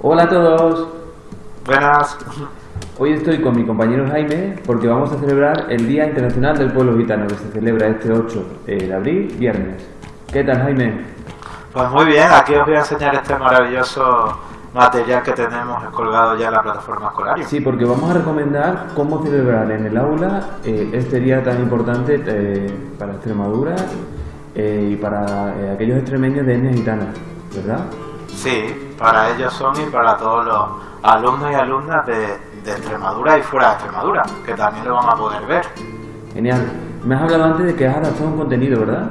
Hola a todos. Buenas. Hoy estoy con mi compañero Jaime porque vamos a celebrar el Día Internacional del Pueblo Gitano que se celebra este 8 de abril, viernes. ¿Qué tal Jaime? Pues muy bien, aquí os voy a enseñar este maravilloso material que tenemos colgado ya en la plataforma escolar. Sí, porque vamos a recomendar cómo celebrar en el aula eh, este día tan importante eh, para Extremadura eh, y para aquellos extremeños de etnia gitana, ¿verdad? Sí, para ellos son y para todos los alumnos y alumnas de, Extremadura y fuera de Extremadura, que también lo van a poder ver. Genial. Me has hablado antes de que has adaptado un contenido, ¿verdad?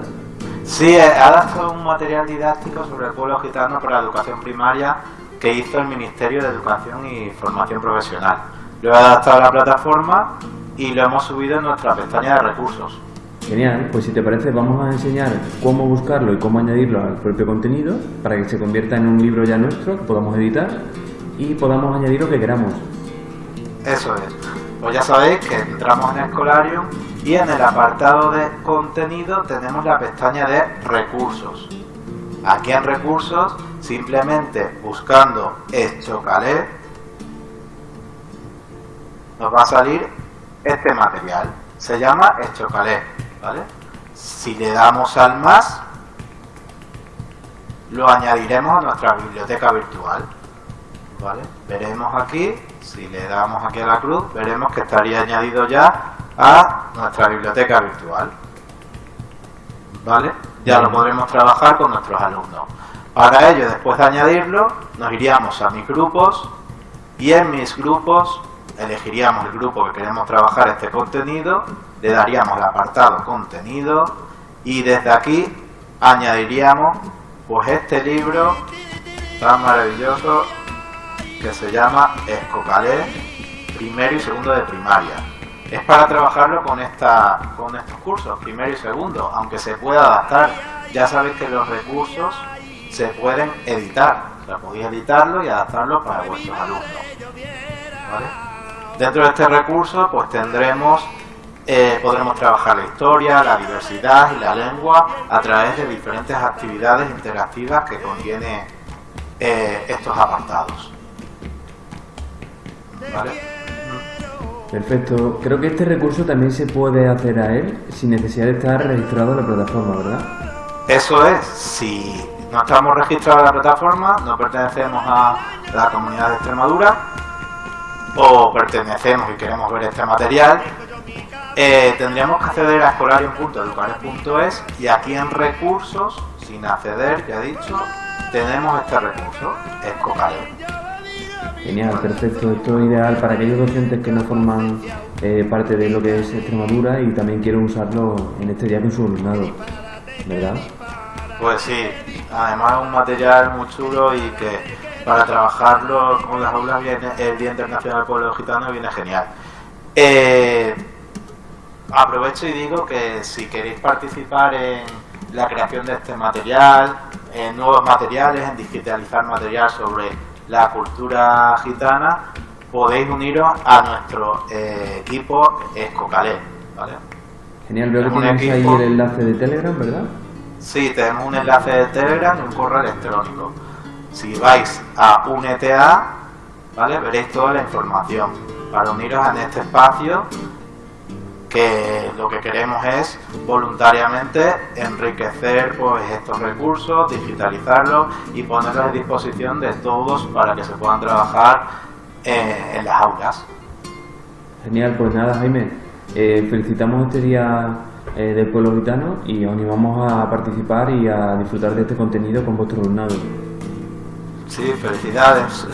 Sí, he adaptado un material didáctico sobre el pueblo gitano para la educación primaria que hizo el Ministerio de Educación y Formación Profesional. Lo he adaptado a la plataforma y lo hemos subido en nuestra pestaña de recursos. Genial, pues si te parece vamos a enseñar cómo buscarlo y cómo añadirlo al propio contenido para que se convierta en un libro ya nuestro que podamos editar y podamos añadir lo que queramos. Eso es. Pues ya sabéis que entramos en Escolarium y en el apartado de contenido tenemos la pestaña de recursos. Aquí en recursos, simplemente buscando Estocalé, nos va a salir este material. Se llama Estocalé, ¿vale? Si le damos al más, lo añadiremos a nuestra biblioteca virtual. ¿Vale? Veremos aquí, si le damos aquí a la cruz, veremos que estaría añadido ya a nuestra biblioteca virtual. ¿Vale? Ya lo podremos trabajar con nuestros alumnos. Para ello, después de añadirlo, nos iríamos a mis grupos y en mis grupos elegiríamos el grupo que queremos trabajar este contenido, le daríamos el apartado contenido y desde aquí añadiríamos pues este libro tan maravilloso que se llama Escocalé, primero y segundo de primaria. Es para trabajarlo con, esta, con estos cursos, primero y segundo, aunque se pueda adaptar. Ya sabéis que los recursos se pueden editar, o sea, podéis editarlo y adaptarlo para vuestros alumnos. Dentro de este recurso, pues tendremos, eh, podremos trabajar la historia, la diversidad y la lengua a través de diferentes actividades interactivas que contiene eh, estos apartados. Perfecto. Creo que este recurso también se puede hacer a él sin necesidad de estar registrado en la plataforma, ¿verdad? Eso es. Si no estamos registrados en la plataforma, no pertenecemos a la comunidad de Extremadura o pertenecemos y queremos ver este material, eh, tendríamos que acceder a escolarium.educares.es y aquí en recursos, sin acceder, ya he dicho, tenemos este recurso, Escolarium. Genial, perfecto. Esto es ideal para aquellos docentes que no forman eh, parte de lo que es Extremadura y también quieren usarlo en este día con su alumnado, ¿verdad? Pues sí, además es un material muy chulo y que para trabajarlo con las aulas viene el Día Internacional del Pueblo Gitano viene genial. Eh, aprovecho y digo que si queréis participar en la creación de este material, en nuevos materiales, en digitalizar material sobre la cultura gitana, podéis uniros a nuestro eh, equipo Escocalé. ¿vale? Genial, veo que tienes ahí el enlace de Telegram, ¿verdad? Sí, tenemos un enlace de Telegram y un correo electrónico. Si vais a UNETA, ¿vale? veréis toda la información para uniros en este espacio que lo que queremos es voluntariamente enriquecer pues estos recursos, digitalizarlos y ponerlos a disposición de todos para que se puedan trabajar eh, en las aulas. Genial, pues nada Jaime, eh, felicitamos este día eh, del pueblo gitano y os animamos a participar y a disfrutar de este contenido con vuestro alumnado. Sí, felicidades.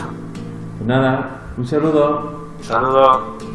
Pues nada, un saludo. Saludos.